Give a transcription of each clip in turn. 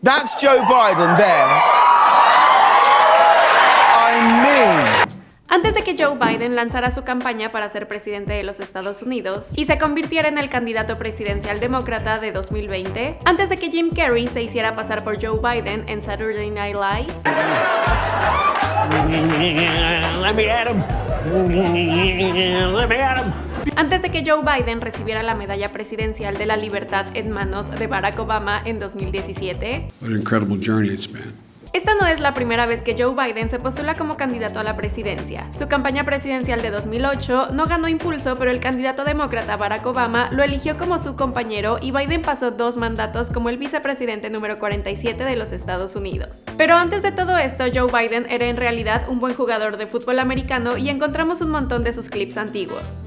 That's Joe Biden there. I mean. Antes de que Joe Biden lanzara su campaña para ser presidente de los Estados Unidos y se convirtiera en el candidato presidencial demócrata de 2020, antes de que Jim Carrey se hiciera pasar por Joe Biden en Saturday Night Live, antes de que Joe Biden recibiera la medalla presidencial de la libertad en manos de Barack Obama en 2017, What an incredible journey it's been. Esta no es la primera vez que Joe Biden se postula como candidato a la presidencia. Su campaña presidencial de 2008 no ganó impulso, pero el candidato demócrata Barack Obama lo eligió como su compañero y Biden pasó dos mandatos como el vicepresidente número 47 de los Estados Unidos. Pero antes de todo esto, Joe Biden era en realidad un buen jugador de fútbol americano y encontramos un montón de sus clips antiguos.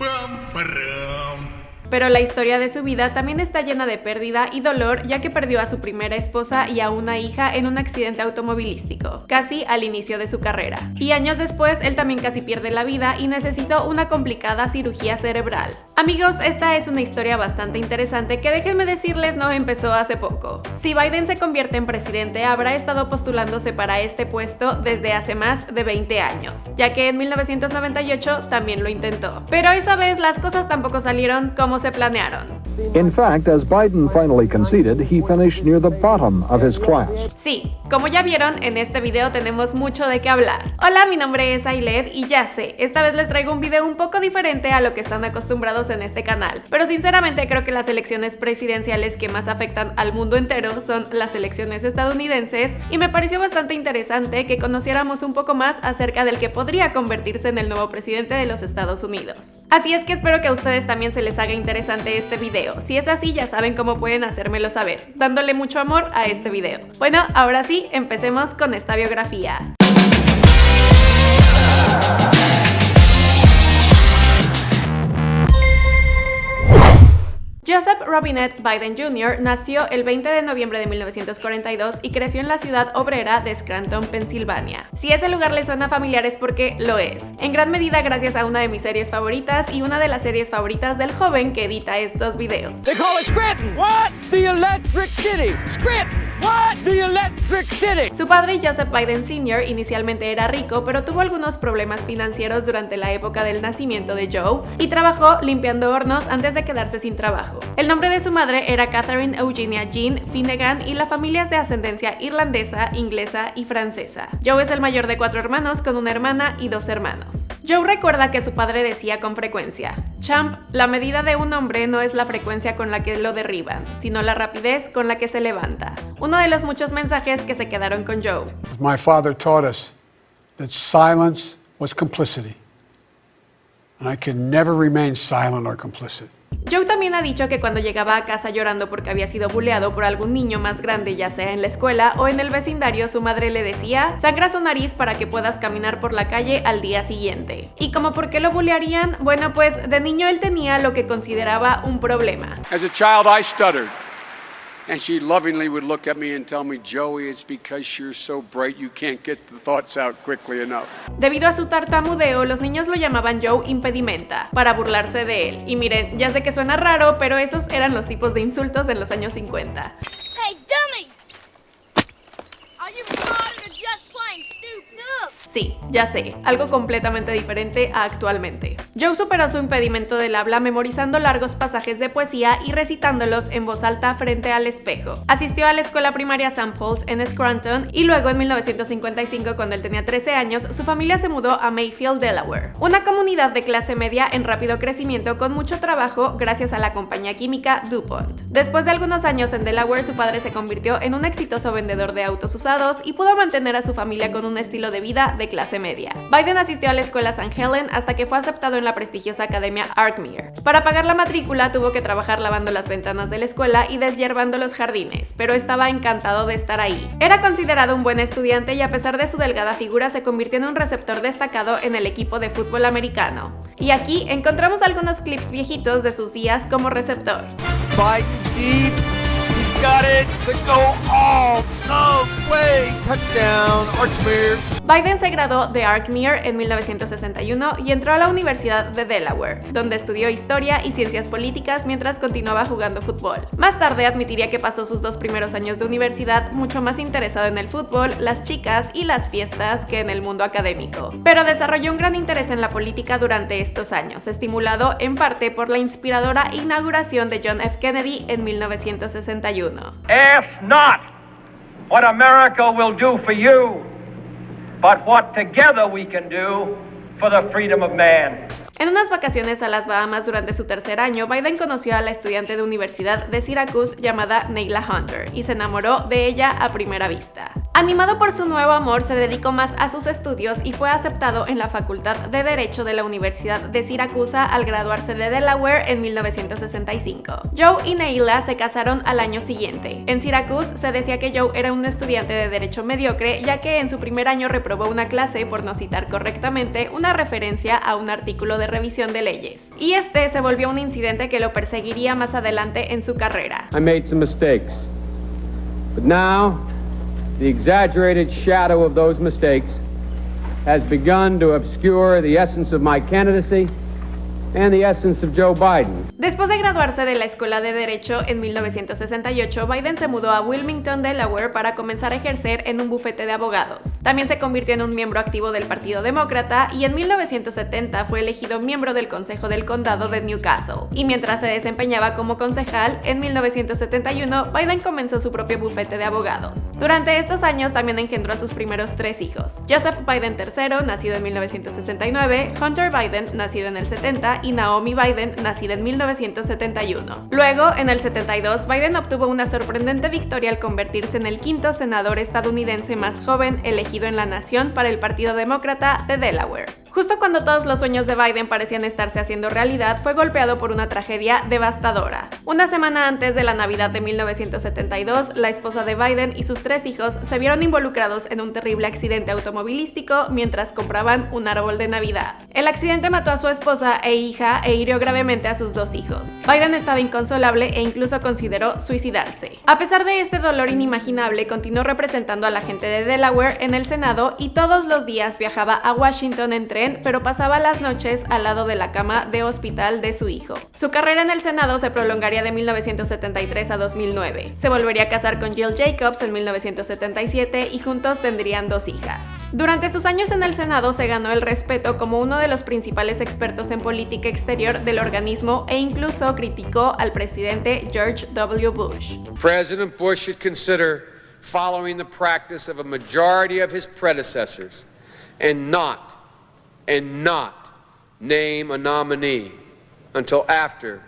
Пам-парам. Pero la historia de su vida también está llena de pérdida y dolor ya que perdió a su primera esposa y a una hija en un accidente automovilístico, casi al inicio de su carrera. Y años después él también casi pierde la vida y necesitó una complicada cirugía cerebral. Amigos, esta es una historia bastante interesante que déjenme decirles no empezó hace poco. Si Biden se convierte en presidente habrá estado postulándose para este puesto desde hace más de 20 años, ya que en 1998 también lo intentó. Pero esa vez las cosas tampoco salieron como se planearon. In fact, as Biden finally conceded, he finished near the bottom of his class. Sí, como ya vieron, en este video tenemos mucho de qué hablar. Hola, mi nombre es Ailed y ya sé, esta vez les traigo un video un poco diferente a lo que están acostumbrados en este canal, pero sinceramente creo que las elecciones presidenciales que más afectan al mundo entero son las elecciones estadounidenses y me pareció bastante interesante que conociéramos un poco más acerca del que podría convertirse en el nuevo presidente de los Estados Unidos. Así es que espero que a ustedes también se les haga interesante este video. Si es así, ya saben cómo pueden hacérmelo saber, dándole mucho amor a este video. Bueno, ahora sí, empecemos con esta biografía. Joseph Robinette Biden Jr. nació el 20 de noviembre de 1942 y creció en la ciudad obrera de Scranton, Pensilvania. Si ese lugar le suena familiar es porque lo es, en gran medida gracias a una de mis series favoritas y una de las series favoritas del joven que edita estos videos. They call it Scranton. What? The Electric City. Scranton. What? The Electric City. Su padre, Joseph Biden Sr., inicialmente era rico, pero tuvo algunos problemas financieros durante la época del nacimiento de Joe y trabajó limpiando hornos antes de quedarse sin trabajo. El nombre de su madre era Catherine Eugenia Jean Finnegan y la familia es de ascendencia irlandesa, inglesa y francesa. Joe es el mayor de cuatro hermanos con una hermana y dos hermanos. Joe recuerda que su padre decía con frecuencia, Champ, la medida de un hombre no es la frecuencia con la que lo derriban, sino la rapidez con la que se levanta. Uno de los muchos mensajes que se quedaron con Joe. My father taught us that silence was complicity. And I can never remain silent or complicit. Joe también ha dicho que cuando llegaba a casa llorando porque había sido buleado por algún niño más grande, ya sea en la escuela o en el vecindario, su madre le decía, sangra su nariz para que puedas caminar por la calle al día siguiente. ¿Y como por qué lo bulearían? Bueno, pues de niño él tenía lo que consideraba un problema. As a child, I stuttered. And she lovingly would look at me and tell me, Joey, it's because you're so bright you can't get the thoughts out quickly enough. Debido a su tartamudeo, los niños lo llamaban Joe Impedimenta, para burlarse de él. Y miren, ya sé que suena raro, pero esos eran los tipos de insultos en los años 50. Hey, dummy! Are you just plain stupid? Sí, ya sé, algo completamente diferente a actualmente. Joe superó su impedimento del habla memorizando largos pasajes de poesía y recitándolos en voz alta frente al espejo. Asistió a la escuela primaria St. Paul's en Scranton y luego en 1955, cuando él tenía 13 años, su familia se mudó a Mayfield, Delaware, una comunidad de clase media en rápido crecimiento con mucho trabajo gracias a la compañía química DuPont. Después de algunos años en Delaware, su padre se convirtió en un exitoso vendedor de autos usados y pudo mantener a su familia con un estilo de vida de clase media. Biden asistió a la escuela St. Helen hasta que fue aceptado en la prestigiosa academia Arkmere. Para pagar la matrícula tuvo que trabajar lavando las ventanas de la escuela y deshiervando los jardines, pero estaba encantado de estar ahí. Era considerado un buen estudiante y a pesar de su delgada figura se convirtió en un receptor destacado en el equipo de fútbol americano. Y aquí encontramos algunos clips viejitos de sus días como receptor. Biden se graduó de Arkmere en 1961 y entró a la Universidad de Delaware, donde estudió historia y ciencias políticas mientras continuaba jugando fútbol. Más tarde admitiría que pasó sus dos primeros años de universidad mucho más interesado en el fútbol, las chicas y las fiestas que en el mundo académico. Pero desarrolló un gran interés en la política durante estos años, estimulado en parte por la inspiradora inauguración de John F. Kennedy en 1961. Ask not what America will do for you, but what together we can do for the freedom of man. En unas vacaciones a las Bahamas durante su tercer año, Biden conoció a la estudiante de universidad de Syracuse llamada Neila Hunter y se enamoró de ella a primera vista. Animado por su nuevo amor, se dedicó más a sus estudios y fue aceptado en la Facultad de Derecho de la Universidad de Siracusa al graduarse de Delaware en 1965. Joe y Neila se casaron al año siguiente. En Syracuse se decía que Joe era un estudiante de derecho mediocre, ya que en su primer año reprobó una clase por no citar correctamente una referencia a un artículo de revisión de leyes. Y este se volvió un incidente que lo perseguiría más adelante en su carrera. I made some mistakes. But now, the exaggerated shadow of those mistakes has begun to obscure the essence of my candidacy and the essence of Joe Biden. Después de graduarse de la Escuela de Derecho en 1968, Biden se mudó a Wilmington, Delaware para comenzar a ejercer en un bufete de abogados. También se convirtió en un miembro activo del Partido Demócrata y en 1970 fue elegido miembro del Consejo del Condado de Newcastle. Y mientras se desempeñaba como concejal, en 1971 Biden comenzó su propio bufete de abogados. Durante estos años también engendró a sus primeros tres hijos. Joseph Biden III, nacido en 1969, Hunter Biden, nacido en el 70, y Naomi Biden, nacida en 1971. Luego, en el 72, Biden obtuvo una sorprendente victoria al convertirse en el quinto senador estadounidense más joven elegido en la nación para el Partido Demócrata de Delaware. Justo cuando todos los sueños de Biden parecían estarse haciendo realidad, fue golpeado por una tragedia devastadora. Una semana antes de la Navidad de 1972, la esposa de Biden y sus tres hijos se vieron involucrados en un terrible accidente automovilístico mientras compraban un árbol de Navidad. El accidente mató a su esposa e hija e hirió gravemente a sus dos hijos. Biden estaba inconsolable e incluso consideró suicidarse. A pesar de este dolor inimaginable, continuó representando a la gente de Delaware en el Senado y todos los días viajaba a Washington en pero pasaba las noches al lado de la cama de hospital de su hijo. Su carrera en el Senado se prolongaría de 1973 a 2009. Se volvería a casar con Jill Jacobs en 1977 y juntos tendrían dos hijas. Durante sus años en el Senado se ganó el respeto como uno de los principales expertos en política exterior del organismo e incluso criticó al presidente George W. Bush. President Bush should consider following the practice of a majority of his predecessors and not, and not name a nominee until after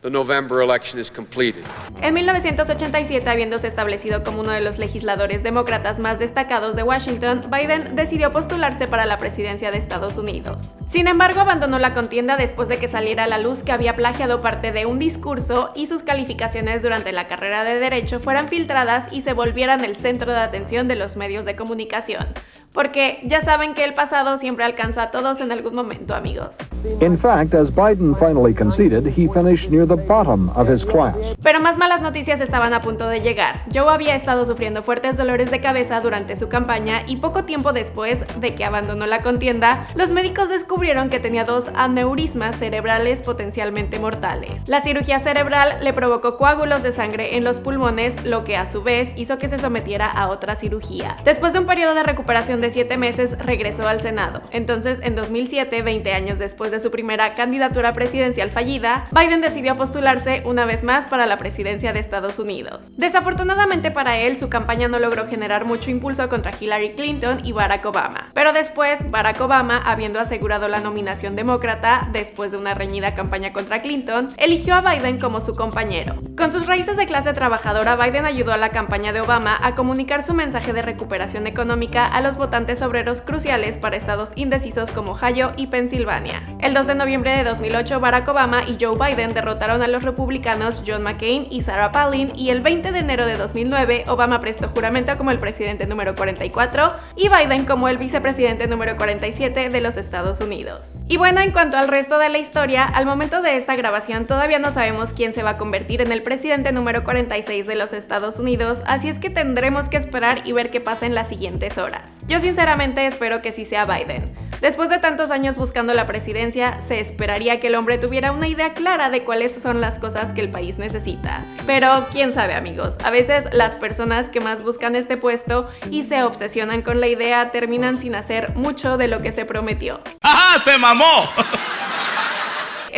the November election is completed. En 1987, habiéndose establecido como uno de los legisladores demócratas más destacados de Washington, Biden decidió postularse para la presidencia de Estados Unidos. Sin embargo, abandonó la contienda después de que saliera a la luz que había plagiado parte de un discurso y sus calificaciones durante la carrera de Derecho fueran filtradas y se volvieran el centro de atención de los medios de comunicación. Porque ya saben que el pasado siempre alcanza a todos en algún momento, amigos. In fact, as Biden finally conceded, he finished near the bottom of his class. Pero más malas noticias estaban a punto de llegar. Joe había estado sufriendo fuertes dolores de cabeza durante su campaña y poco tiempo después de que abandonó la contienda, los médicos descubrieron que tenía dos aneurismas cerebrales potencialmente mortales. La cirugía cerebral le provocó coágulos de sangre en los pulmones, lo que a su vez hizo que se sometiera a otra cirugía. Después de un periodo de recuperación de 7 meses, regresó al Senado. Entonces, en 2007, 20 años después de su primera candidatura presidencial fallida, Biden decidió postularse una vez más para la presidencia de Estados Unidos. Desafortunadamente para él, su campaña no logró generar mucho impulso contra Hillary Clinton y Barack Obama. Pero después, Barack Obama, habiendo asegurado la nominación demócrata después de una reñida campaña contra Clinton, eligió a Biden como su compañero. Con sus raíces de clase trabajadora, Biden ayudó a la campaña de Obama a comunicar su mensaje de recuperación económica a los votantes obreros cruciales para estados indecisos como Ohio y Pensilvania. El 2 de noviembre de 2008, Barack Obama y Joe Biden derrotaron a los republicanos John McCain y Sarah Palin y el 20 de enero de 2009, Obama prestó juramento como el presidente número 44 y Biden como el vicepresidente número 47 de los Estados Unidos. Y bueno, en cuanto al resto de la historia, al momento de esta grabación todavía no sabemos quién se va a convertir en el presidente número 46 de los Estados Unidos, así es que tendremos que esperar y ver qué pasa en las siguientes horas. Yo sinceramente espero que sí sea Biden. Después de tantos años buscando la presidencia, se esperaría que el hombre tuviera una idea clara de cuáles son las cosas que el país necesita. Pero quién sabe amigos, a veces las personas que más buscan este puesto y se obsesionan con la idea terminan sin hacer mucho de lo que se prometió. ¡Ajá! ¡Se mamó!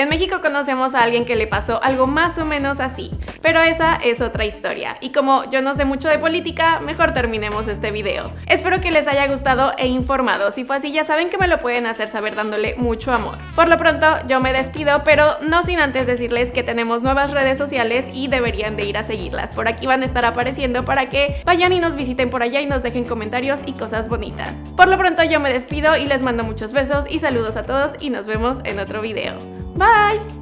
En México conocemos a alguien que le pasó algo más o menos así, pero esa es otra historia. Y como yo no sé mucho de política, mejor terminemos este video. Espero que les haya gustado e informado. Si fue así, ya saben que me lo pueden hacer saber dándole mucho amor. Por lo pronto, yo me despido, pero no sin antes decirles que tenemos nuevas redes sociales y deberían de ir a seguirlas. Por aquí van a estar apareciendo para que vayan y nos visiten por allá y nos dejen comentarios y cosas bonitas. Por lo pronto, yo me despido y les mando muchos besos y saludos a todos y nos vemos en otro video. Bye!